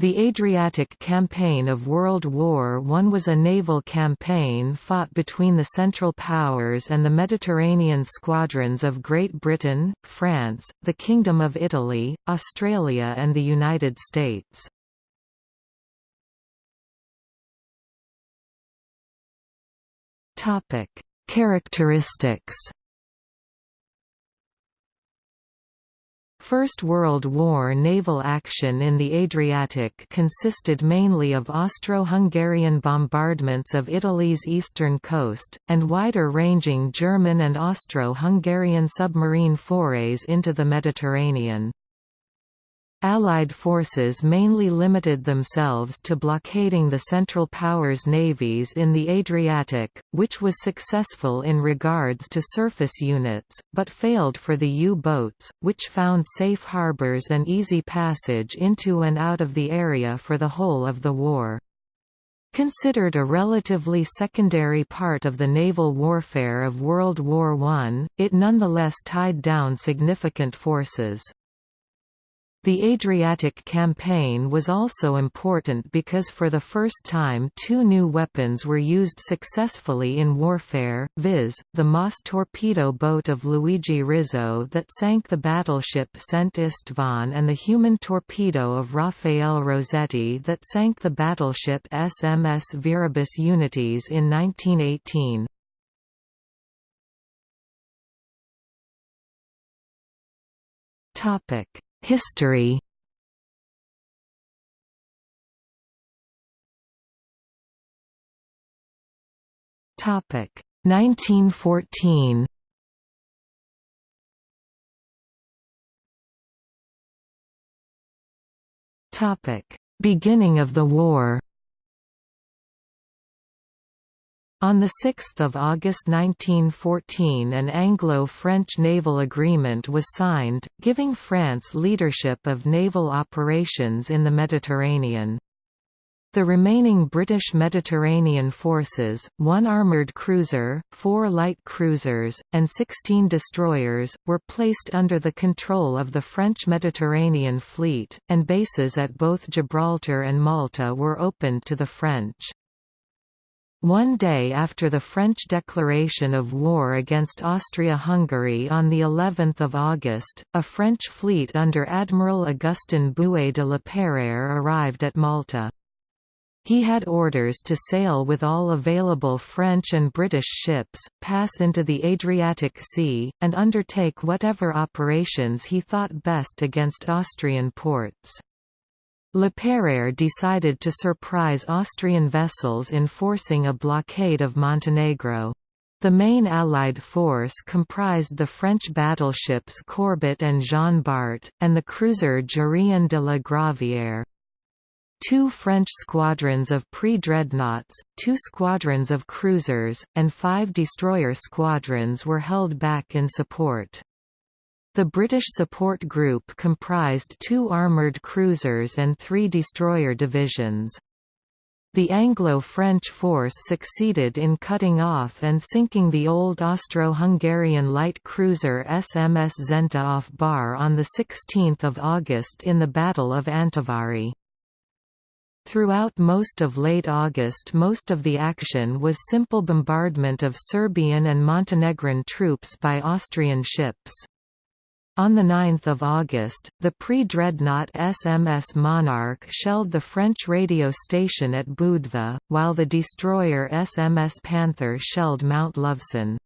The Adriatic Campaign of World War I was a naval campaign fought between the Central Powers and the Mediterranean squadrons of Great Britain, France, the Kingdom of Italy, Australia and the United States. Characteristics First World War naval action in the Adriatic consisted mainly of Austro-Hungarian bombardments of Italy's eastern coast, and wider-ranging German and Austro-Hungarian submarine forays into the Mediterranean. Allied forces mainly limited themselves to blockading the Central Powers navies in the Adriatic, which was successful in regards to surface units, but failed for the U-boats, which found safe harbors and easy passage into and out of the area for the whole of the war. Considered a relatively secondary part of the naval warfare of World War I, it nonetheless tied down significant forces. The Adriatic campaign was also important because for the first time two new weapons were used successfully in warfare, viz., the MAS torpedo boat of Luigi Rizzo that sank the battleship St. Istvan and the human torpedo of Raffaele Rossetti that sank the battleship SMS Viribus Unitis in 1918. Topic History. Topic. 1914 Topic. Beginning of the war On 6 August 1914 an Anglo-French naval agreement was signed, giving France leadership of naval operations in the Mediterranean. The remaining British Mediterranean forces, one armoured cruiser, four light cruisers, and 16 destroyers, were placed under the control of the French Mediterranean Fleet, and bases at both Gibraltar and Malta were opened to the French. One day after the French declaration of war against Austria-Hungary on the 11th of August, a French fleet under Admiral Augustin Bouet de la Peyrère arrived at Malta. He had orders to sail with all available French and British ships, pass into the Adriatic Sea, and undertake whatever operations he thought best against Austrian ports. Le decided to surprise Austrian vessels in forcing a blockade of Montenegro. The main Allied force comprised the French battleships Courbet and Jean Bart, and the cruiser Jurien de la Gravière. Two French squadrons of pre-dreadnoughts, two squadrons of cruisers, and five destroyer squadrons were held back in support. The British support group comprised two armoured cruisers and three destroyer divisions. The Anglo-French force succeeded in cutting off and sinking the old Austro-Hungarian light cruiser SMS Zenta off Bar on 16 August in the Battle of Antivari. Throughout most of late August most of the action was simple bombardment of Serbian and Montenegrin troops by Austrian ships. On 9 August, the pre-dreadnought SMS Monarch shelled the French radio station at Budva, while the destroyer SMS Panther shelled Mount Lovćen.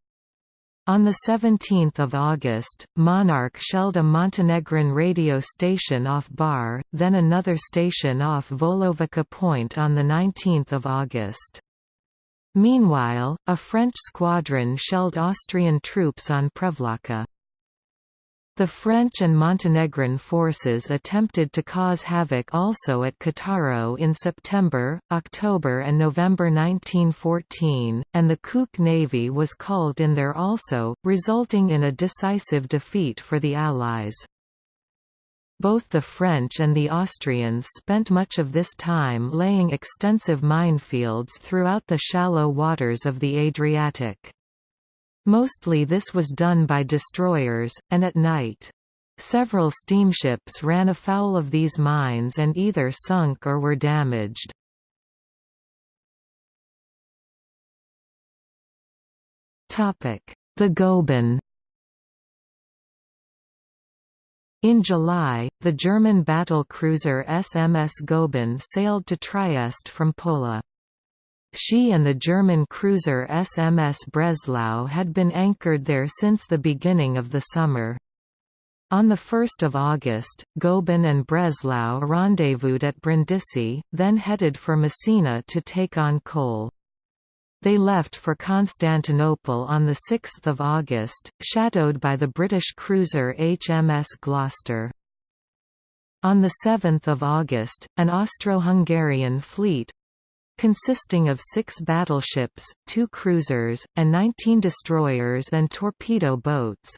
On 17 August, Monarch shelled a Montenegrin radio station off Bar, then another station off Volovica Point on 19 August. Meanwhile, a French squadron shelled Austrian troops on Prevlaka. The French and Montenegrin forces attempted to cause havoc also at Cattaro in September, October and November 1914, and the Kuk Navy was called in there also, resulting in a decisive defeat for the Allies. Both the French and the Austrians spent much of this time laying extensive minefields throughout the shallow waters of the Adriatic. Mostly this was done by destroyers, and at night. Several steamships ran afoul of these mines and either sunk or were damaged. The Goeben In July, the German battle cruiser SMS Goeben sailed to Trieste from Pola. She and the German cruiser SMS Breslau had been anchored there since the beginning of the summer. On 1 August, Goeben and Breslau rendezvoused at Brindisi, then headed for Messina to take on coal. They left for Constantinople on 6 August, shadowed by the British cruiser HMS Gloucester. On 7 August, an Austro-Hungarian fleet—consisting of six battleships, two cruisers, and 19 destroyers and torpedo boats,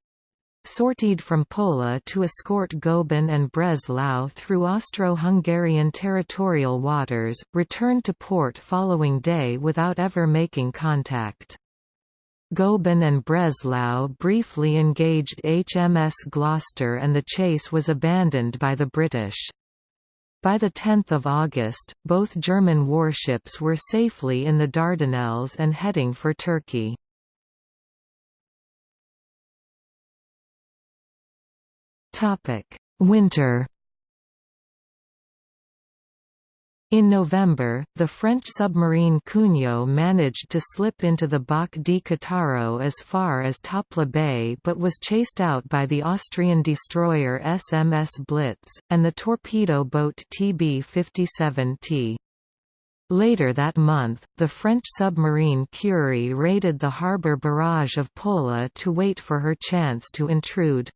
sortied from Pola to escort Goeben and Breslau through Austro-Hungarian territorial waters, returned to port following day without ever making contact. Goeben and Breslau briefly engaged HMS Gloucester and the chase was abandoned by the British. By 10 August, both German warships were safely in the Dardanelles and heading for Turkey. Winter. In November, the French submarine Cugnot managed to slip into the Bocche di Cattaro as far as Topla Bay but was chased out by the Austrian destroyer SMS Blitz, and the torpedo boat TB-57T. Later that month, the French submarine Curie raided the harbour barrage of Pola to wait for her chance to intrude.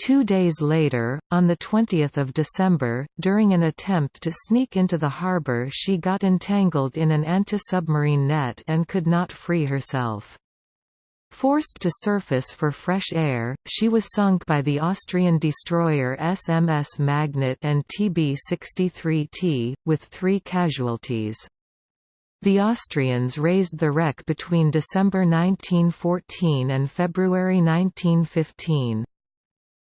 Two days later, on 20 December, during an attempt to sneak into the harbour she got entangled in an anti-submarine net and could not free herself. Forced to surface for fresh air, she was sunk by the Austrian destroyer SMS Magnet and TB-63T, with three casualties. The Austrians raised the wreck between December 1914 and February 1915.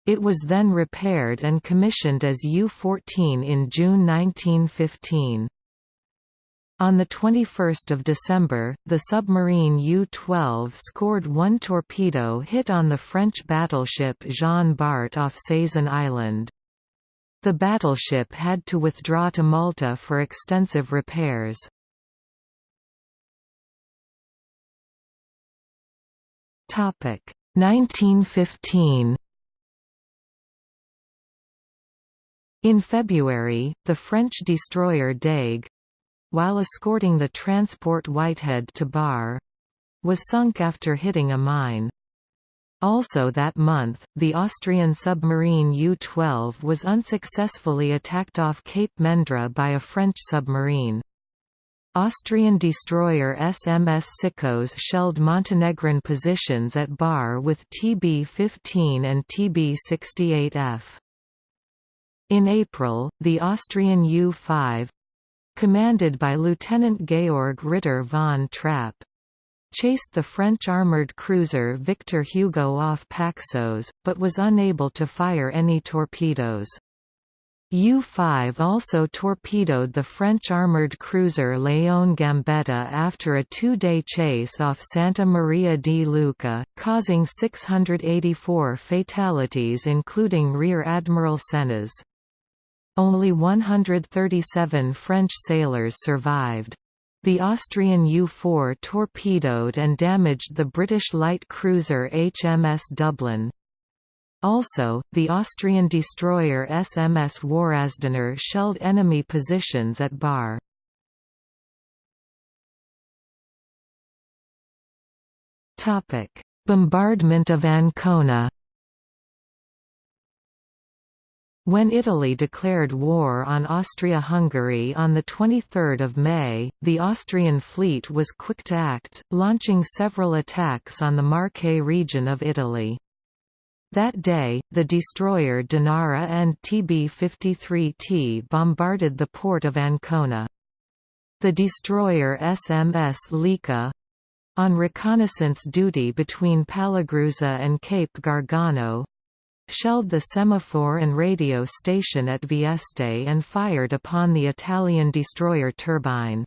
It was then repaired and commissioned as U-14 in June 1915. On 21 December, the submarine U-12 scored one torpedo hit on the French battleship Jean Bart off Sazan Island. The battleship had to withdraw to Malta for extensive repairs. Topic 1915 In February, the French destroyer Dague while escorting the transport Whitehead to Bar was sunk after hitting a mine. Also that month, the Austrian submarine U-12 was unsuccessfully attacked off Cape Mendra by a French submarine. Austrian destroyer SMS Sikos shelled Montenegrin positions at Bar with TB-15 and TB-68F. In April, the Austrian U-5 commanded by Lieutenant Georg Ritter von Trapp chased the French armoured cruiser Victor Hugo off Paxos, but was unable to fire any torpedoes. U-5 also torpedoed the French armoured cruiser Leon Gambetta after a two-day chase off Santa Maria di Leuca, causing 684 fatalities including Rear Admiral Sénès. Only 137 French sailors survived. The Austrian U-4 torpedoed and damaged the British light cruiser HMS Dublin. Also, the Austrian destroyer SMS Warasdiner shelled enemy positions at Bar. Bombardment of Ancona When Italy declared war on Austria-Hungary on 23 May, the Austrian fleet was quick to act, launching several attacks on the Marche region of Italy. That day, the destroyer Dinara and TB-53T bombarded the port of Ancona. The destroyer SMS Lika on reconnaissance duty between Palagruza and Cape Gargano shelled the semaphore and radio station at Vieste and fired upon the Italian destroyer turbine.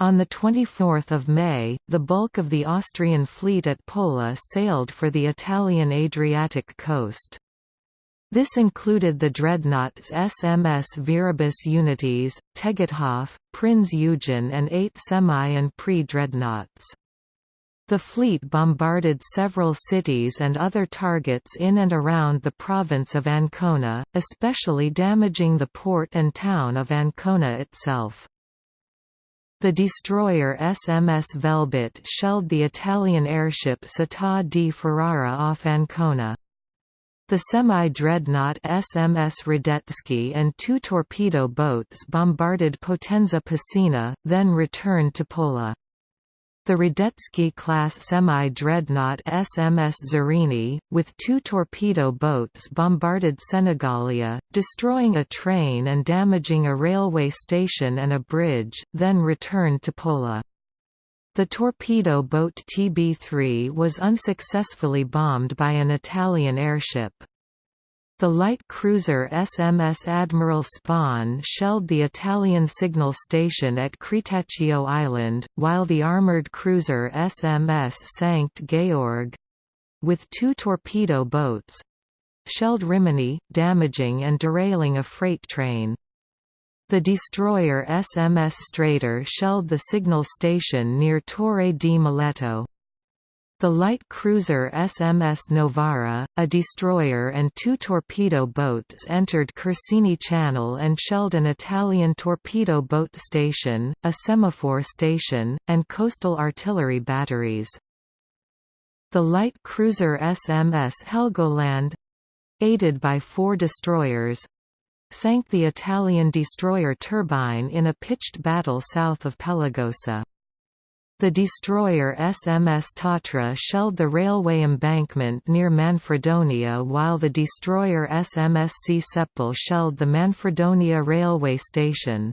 On 24 May, the bulk of the Austrian fleet at Pola sailed for the Italian Adriatic coast. This included the dreadnoughts SMS Viribus Unitis, Tegethoff, Prinz Eugen and eight semi- and pre-dreadnoughts. The fleet bombarded several cities and other targets in and around the province of Ancona, especially damaging the port and town of Ancona itself. The destroyer SMS Velbit shelled the Italian airship Città di Ferrara off Ancona. The semi-dreadnought SMS Radetzky and two torpedo boats bombarded Potenza Piscina, then returned to Pola. The Radetzky-class semi-dreadnought SMS Zrínyi, with two torpedo boats bombarded Senigallia, destroying a train and damaging a railway station and a bridge, then returned to Pola. The torpedo boat TB3 was unsuccessfully bombed by an Italian airship. The light cruiser SMS Admiral Spaun shelled the Italian signal station at Cretaccio Island, while the armoured cruiser SMS Sankt Georg—with two torpedo boats—shelled Rimini, damaging and derailing a freight train. The destroyer SMS Streiter shelled the signal station near Torre di Mileto. The light cruiser SMS Novara, a destroyer and two torpedo boats entered Corsini Channel and shelled an Italian torpedo boat station, a semaphore station, and coastal artillery batteries. The light cruiser SMS Helgoland—aided by four destroyers, sank the Italian destroyer Turbine in a pitched battle south of Pelagosa. The destroyer SMS Tatra shelled the railway embankment near Manfredonia while the destroyer SMS Csepel shelled the Manfredonia railway station.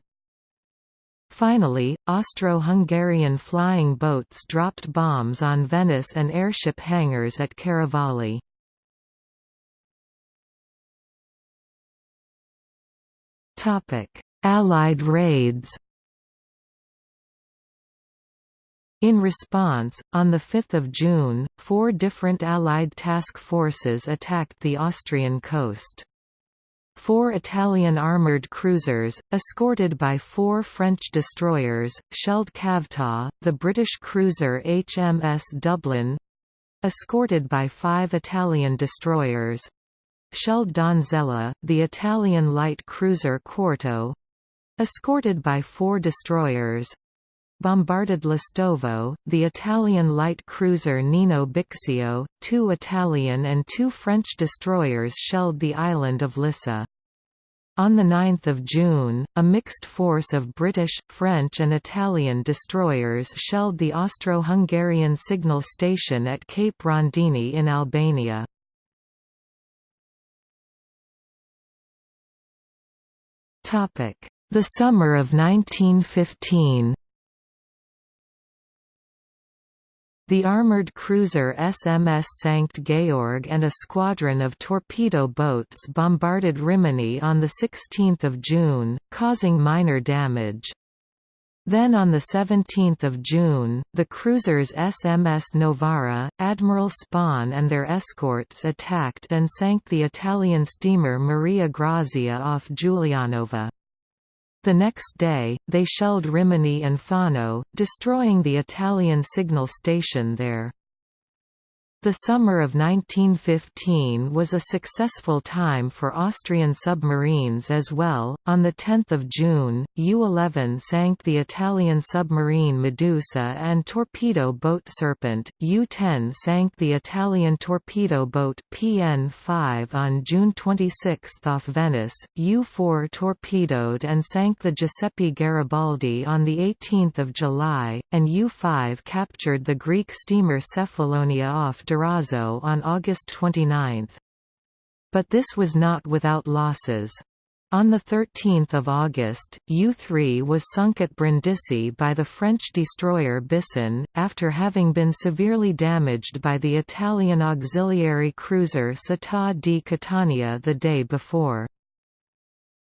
Finally, Austro-Hungarian flying boats dropped bombs on Venice and airship hangars at Chiaravalle. Allied raids In response, on 5 June, four different Allied task forces attacked the Austrian coast. Four Italian armoured cruisers, escorted by four French destroyers, shelled Cavtat, the British cruiser HMS Dublin—escorted by five Italian destroyers, shelled Donzella, the Italian light cruiser Quarto, escorted by four destroyers, bombarded Listovo, the Italian light cruiser Nino Bixio, two Italian and two French destroyers shelled the island of Lissa. On 9 June, a mixed force of British, French and Italian destroyers shelled the Austro-Hungarian signal station at Cape Rondini in Albania. The summer of 1915 The armoured cruiser SMS Sankt Georg and a squadron of torpedo boats bombarded Rimini on 16 June, causing minor damage. Then on 17 June, the cruisers SMS Novara, Admiral Spaun and their escorts attacked and sank the Italian steamer Maria Grazia off Giulianova. The next day, they shelled Rimini and Fano, destroying the Italian signal station there. The summer of 1915 was a successful time for Austrian submarines as well. On the 10th of June, U-11 sank the Italian submarine Medusa and torpedo boat Serpent. U-10 sank the Italian torpedo boat PN-5 on June 26 off Venice. U-4 torpedoed and sank the Giuseppe Garibaldi on the 18th of July, and U-5 captured the Greek steamer Cephalonia off Durazzo on August 29. But this was not without losses. On 13 August, U-3 was sunk at Brindisi by the French destroyer Bisson, after having been severely damaged by the Italian auxiliary cruiser Città di Catania the day before.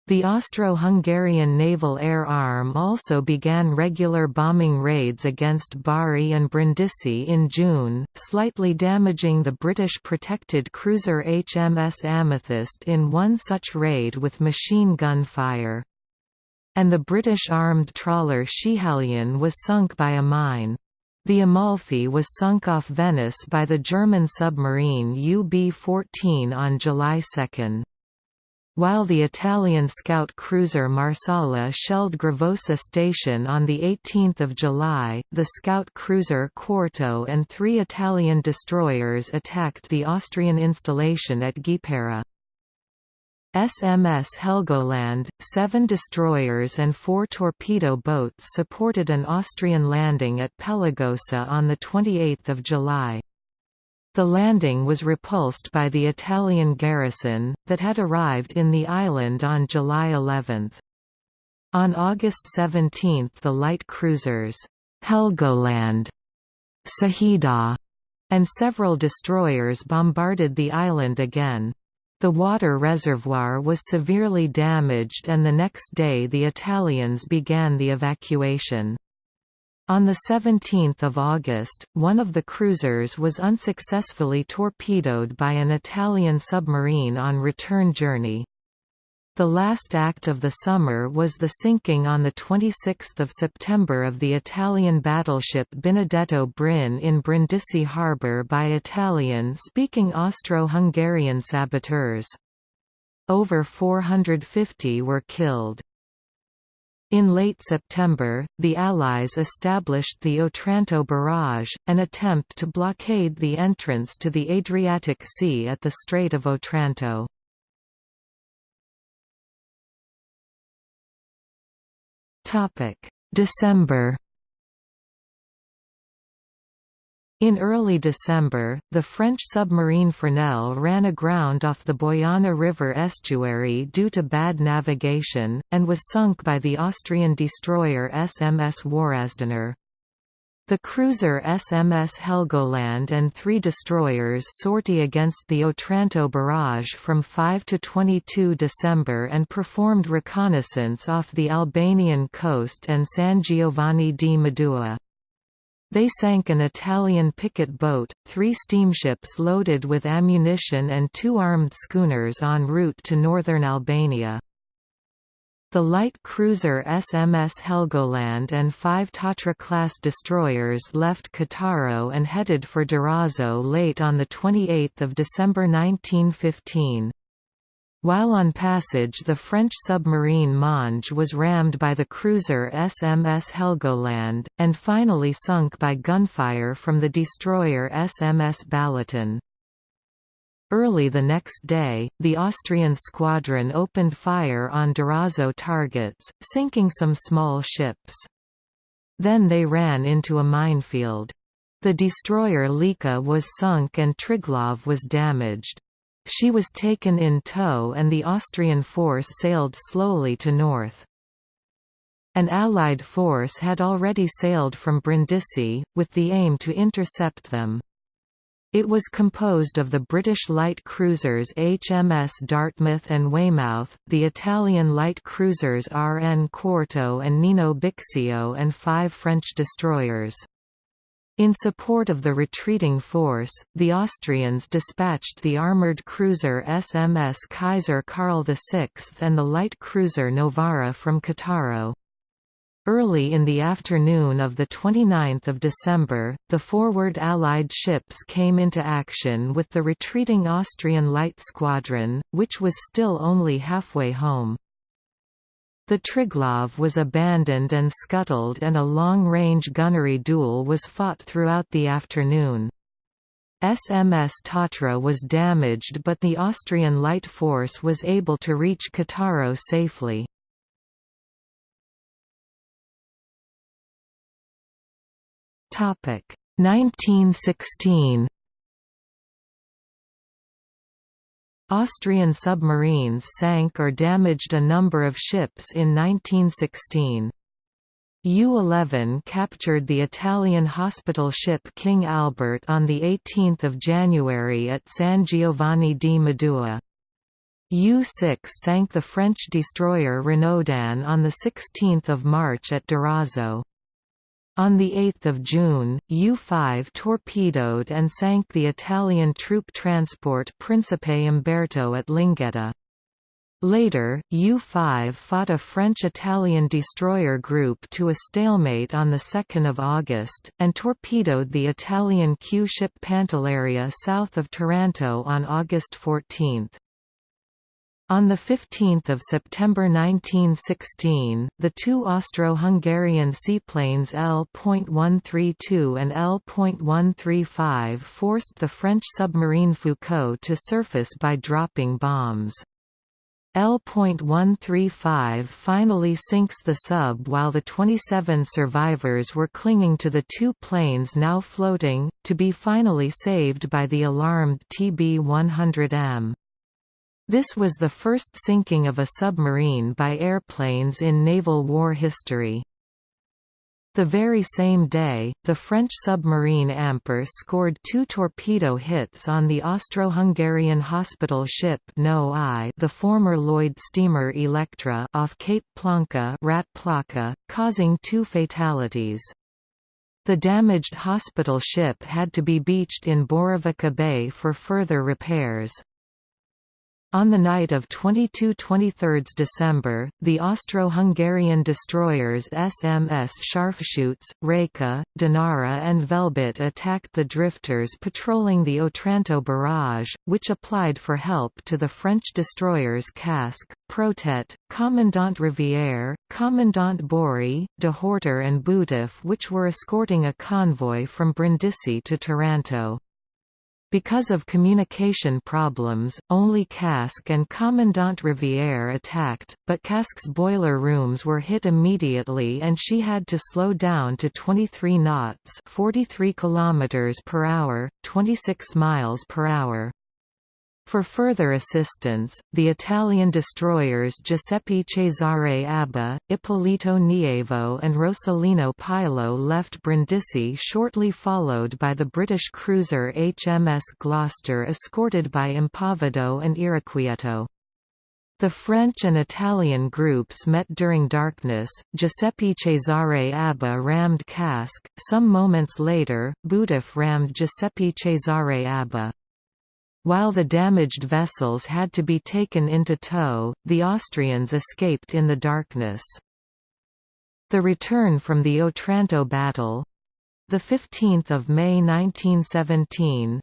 The Austro-Hungarian Naval Air Arm also began regular bombing raids against Bari and Brindisi in June, slightly damaging the British protected cruiser HMS Amethyst in one such raid with machine gun fire. And the British armed trawler Schiehallion was sunk by a mine. The Amalfi was sunk off Venice by the German submarine UB-14 on July 2. While the Italian scout cruiser Marsala shelled Gravosa station on 18 July, the scout cruiser Quarto and three Italian destroyers attacked the Austrian installation at Gipera. SMS Helgoland, seven destroyers and four torpedo boats supported an Austrian landing at Pelagosa on 28 July. The landing was repulsed by the Italian garrison, that had arrived in the island on July 11. On August 17 the light cruisers, Helgoland, Saida, and several destroyers bombarded the island again. The water reservoir was severely damaged and the next day the Italians began the evacuation. On 17 August, one of the cruisers was unsuccessfully torpedoed by an Italian submarine on return journey. The last act of the summer was the sinking on 26 September of the Italian battleship Benedetto Brin in Brindisi harbour by Italian-speaking Austro-Hungarian saboteurs. Over 450 were killed. In late September, the Allies established the Otranto barrage, an attempt to blockade the entrance to the Adriatic Sea at the Strait of Otranto. December In early December, the French submarine Fresnel ran aground off the Boyana River estuary due to bad navigation, and was sunk by the Austrian destroyer SMS Warasdiner. The cruiser SMS Helgoland and three destroyers sortie against the Otranto barrage from 5 to 22 December and performed reconnaissance off the Albanian coast and San Giovanni di Medua. They sank an Italian picket boat, three steamships loaded with ammunition and two armed schooners en route to northern Albania. The light cruiser SMS Helgoland and five Tatra-class destroyers left Cattaro and headed for Durazzo late on 28 December 1915. While on passage the French submarine Monge was rammed by the cruiser SMS Helgoland, and finally sunk by gunfire from the destroyer SMS Balaton. Early the next day, the Austrian squadron opened fire on Durazzo targets, sinking some small ships. Then they ran into a minefield. The destroyer Lika was sunk and Triglav was damaged. She was taken in tow and the Austrian force sailed slowly to north. An Allied force had already sailed from Brindisi, with the aim to intercept them. It was composed of the British light cruisers HMS Dartmouth and Weymouth, the Italian light cruisers RN Quarto and Nino Bixio and five French destroyers. In support of the retreating force, the Austrians dispatched the armoured cruiser SMS Kaiser Karl VI and the light cruiser Novara from Cattaro. Early in the afternoon of 29 December, the forward Allied ships came into action with the retreating Austrian light squadron, which was still only halfway home. The Triglav was abandoned and scuttled and a long-range gunnery duel was fought throughout the afternoon. SMS Tatra was damaged but the Austrian light force was able to reach Cattaro safely. Topic 1916 Austrian submarines sank or damaged a number of ships in 1916. U-11 captured the Italian hospital ship King Albert on 18 January at San Giovanni di Medua. U-6 sank the French destroyer Renaudin on 16 March at Durazzo. On 8 June, U-5 torpedoed and sank the Italian troop transport Principe Umberto at Linguetta. Later, U-5 fought a French-Italian destroyer group to a stalemate on 2 August, and torpedoed the Italian Q-ship Pantelleria south of Taranto on August 14. On 15 September 1916, the two Austro-Hungarian seaplanes L.132 and L.135 forced the French submarine Foucault to surface by dropping bombs. L.135 finally sinks the sub while the 27 survivors were clinging to the two planes now floating, to be finally saved by the alarmed TB-100M. This was the first sinking of a submarine by airplanes in naval war history. The very same day, the French submarine Ampère scored two torpedo hits on the Austro-Hungarian hospital ship No I the former Lloyd steamer Electra off Cape Planca Rat Plaka, causing two fatalities. The damaged hospital ship had to be beached in Borovica Bay for further repairs. On the night of 22–23 December, the Austro-Hungarian destroyers SMS Scharfschütze, Reka, Dinara and Velbit attacked the drifters patrolling the Otranto barrage, which applied for help to the French destroyers Casque, Protet, Commandant Rivière, Commandant Bory, De Horter and Boutefeu which were escorting a convoy from Brindisi to Taranto. Because of communication problems, only Casque and Commandant Rivière attacked, but Casque's boiler rooms were hit immediately and she had to slow down to 23 knots 43 km per hour, 26 miles per hour. For further assistance, the Italian destroyers Giuseppe Cesare Abba, Ippolito Nievo and Rosolino Pilo left Brindisi shortly followed by the British cruiser HMS Gloucester escorted by Impavido and Irrequieto. The French and Italian groups met during darkness. Giuseppe Cesare Abba rammed Casque. Some moments later, Boutefeu rammed Giuseppe Cesare Abba. While the damaged vessels had to be taken into tow, the Austrians escaped in the darkness. The return from the Otranto battle—the 15th of May 1917,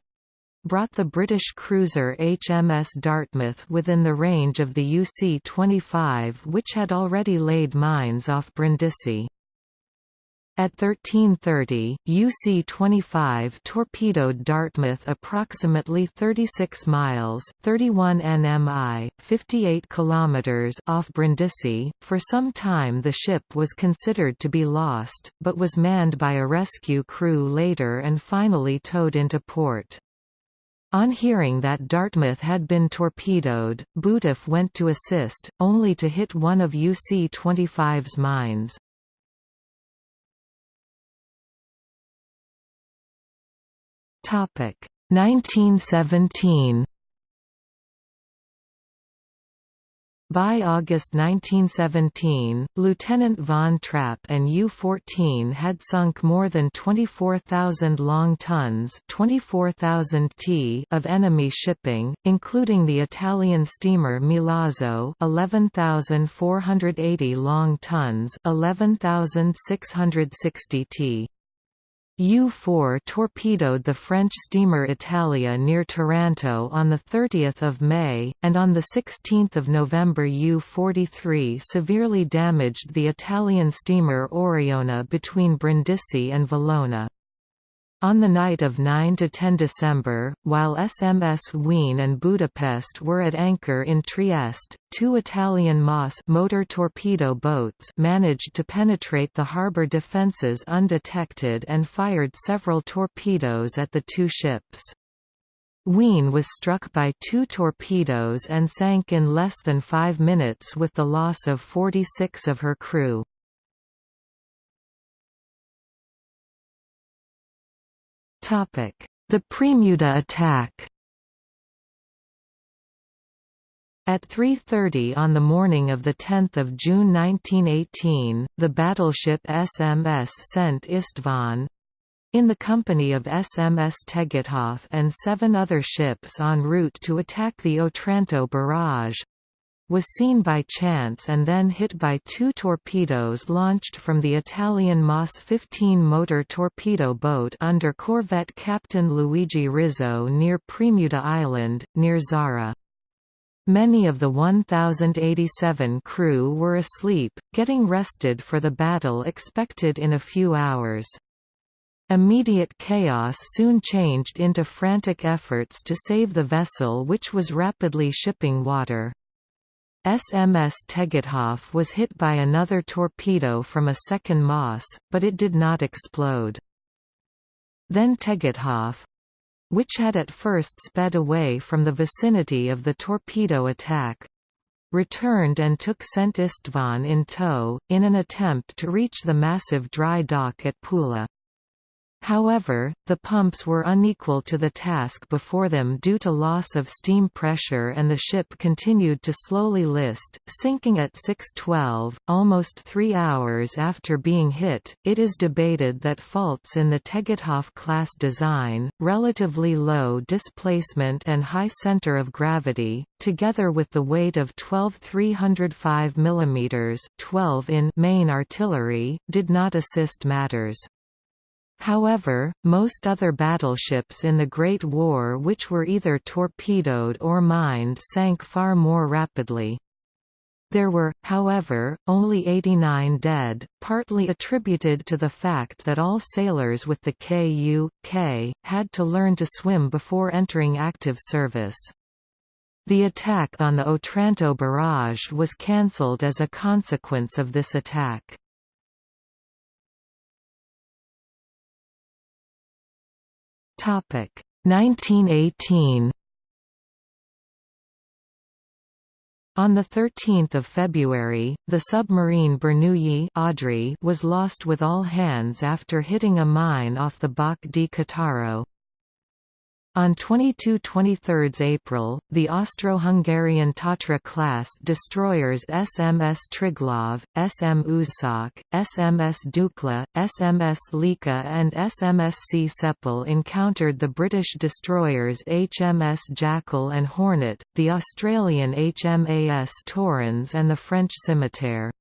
brought the British cruiser HMS Dartmouth within the range of the UC-25 which had already laid mines off Brindisi. At 1330, UC-25 torpedoed Dartmouth approximately 36 miles 31 nmi, 58 kilometers off Brindisi. For some time the ship was considered to be lost, but was manned by a rescue crew later and finally towed into port. On hearing that Dartmouth had been torpedoed, Boutefeu went to assist, only to hit one of UC-25's mines. 1917 By August 1917, Lieutenant von Trapp and U-14 had sunk more than 24,000 long tons 24,000 t of enemy shipping, including the Italian steamer Milazzo 11,480 long tons 11,660 t. U-4 torpedoed the French steamer Italia near Taranto on 30 May, and on 16 November U-43 severely damaged the Italian steamer Oriona between Brindisi and Valona. On the night of 9–10 December, while SMS Wien and Budapest were at anchor in Trieste, two Italian MAS motor torpedo boats managed to penetrate the harbour defences undetected and fired several torpedoes at the two ships. Wien was struck by two torpedoes and sank in less than five minutes with the loss of 46 of her crew. The Premuda attack At 3.30 on the morning of 10 June 1918, the battleship SMS St. István in the company of SMS Tegethoff and seven other ships en route to attack the Otranto barrage, was seen by chance and then hit by two torpedoes launched from the Italian MAS 15 motor torpedo boat under corvette Captain Luigi Rizzo near Premuda Island, near Zara. Many of the 1,087 crew were asleep, getting rested for the battle expected in a few hours. Immediate chaos soon changed into frantic efforts to save the vessel which was rapidly shipping water. SMS Tegethoff was hit by another torpedo from a second MAS, but it did not explode. Then Tegethoff, which had at first sped away from the vicinity of the torpedo attack, returned and took St. István in tow, in an attempt to reach the massive dry dock at Pula. However, the pumps were unequal to the task before them due to loss of steam pressure and the ship continued to slowly list, sinking at 6.12, almost three hours after being hit. It is debated that faults in the Tegethoff class design, relatively low displacement and high center of gravity, together with the weight of 12 305 mm 12 in main artillery, did not assist matters. However, most other battleships in the Great War which were either torpedoed or mined sank far more rapidly. There were, however, only 89 dead, partly attributed to the fact that all sailors with the KU.K. had to learn to swim before entering active service. The attack on the Otranto barrage was cancelled as a consequence of this attack. 1918 On 13 February, the submarine Bernoulli was lost with all hands after hitting a mine off the Bocche di Cattaro. On 22–23 April, the Austro-Hungarian Tatra-class destroyers SMS Triglav, SM Uzsok, SMS Dukla, SMS Lika and SMS Csepel encountered the British destroyers HMS Jackal and Hornet, the Australian HMAS Torrens and the French Scimitar.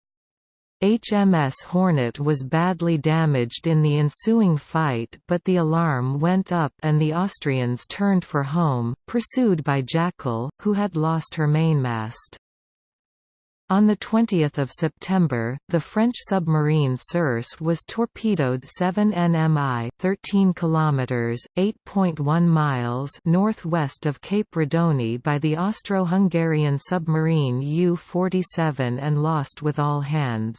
HMS Hornet was badly damaged in the ensuing fight but the alarm went up and the Austrians turned for home, pursued by Jackal, who had lost her mainmast. On 20 September, the French submarine Circe was torpedoed 7 nmi 13 km, 8.1 miles northwest of Cape Redoni by the Austro-Hungarian submarine U-47 and lost with all hands.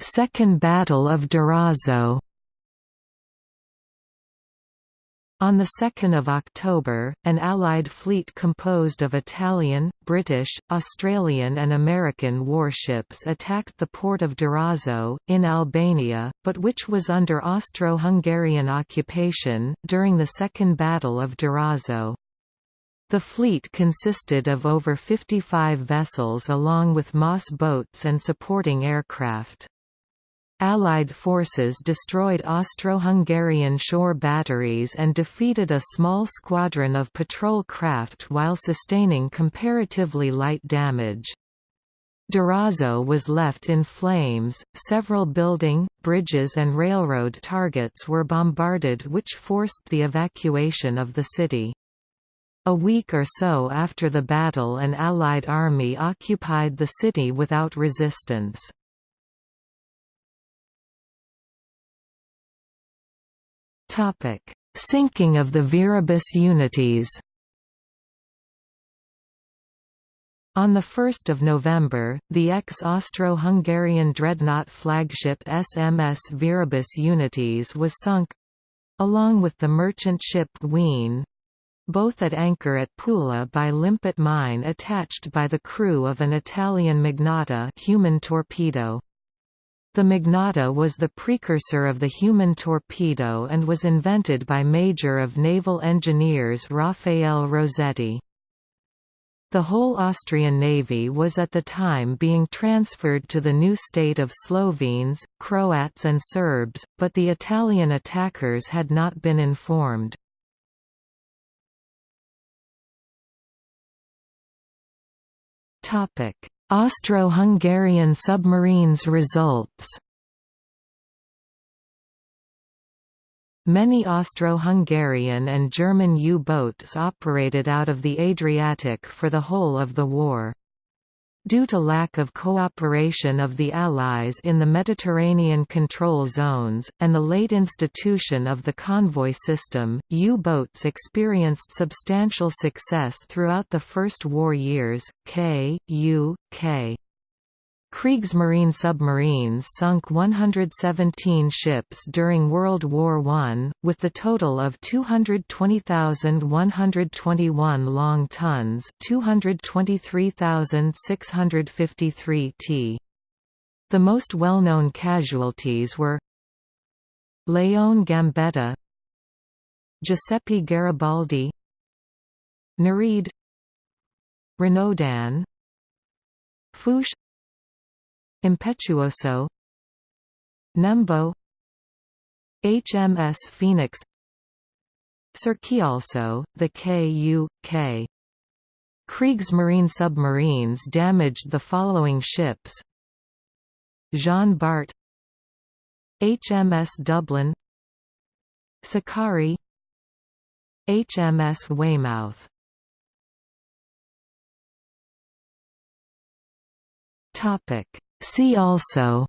Second Battle of Durazzo On 2 October, an Allied fleet composed of Italian, British, Australian and American warships attacked the port of Durazzo, in Albania, but which was under Austro-Hungarian occupation, during the Second Battle of Durazzo. The fleet consisted of over 55 vessels along with MAS boats and supporting aircraft. Allied forces destroyed Austro-Hungarian shore batteries and defeated a small squadron of patrol craft while sustaining comparatively light damage. Durazzo was left in flames, several building, bridges and railroad targets were bombarded which forced the evacuation of the city. A week or so after the battle an Allied army occupied the city without resistance. Sinking of the Viribus Unitis On 1 November, the ex-Austro-Hungarian dreadnought flagship SMS Viribus Unitis was sunk—along with the merchant ship Guine—both at anchor at Pula by limpet mine attached by the crew of an Italian Mignatta human torpedo. The Mignatta was the precursor of the human torpedo and was invented by Major of Naval Engineers Raffaele Rossetti. The whole Austrian navy was at the time being transferred to the new state of Slovenes, Croats and Serbs, but the Italian attackers had not been informed. Austro-Hungarian submarines results Many Austro-Hungarian and German U-boats operated out of the Adriatic for the whole of the war. Due to lack of cooperation of the Allies in the Mediterranean control zones, and the late institution of the convoy system, U-boats experienced substantial success throughout the First War years. K. U. K. Kriegsmarine submarines sunk 117 ships during World War I, with the total of 220,121 long tons 223,653 t. The most well-known casualties were Léon Gambetta Giuseppe Garibaldi Nereide Renaudin Fourche Impetuoso Nembo HMS Phoenix Also, the Ku.K. Kriegsmarine submarines damaged the following ships. Jean Bart HMS Dublin Sakari HMS Weymouth. Topic See also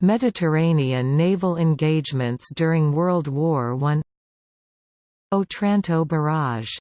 Mediterranean naval engagements during World War I Otranto Barrage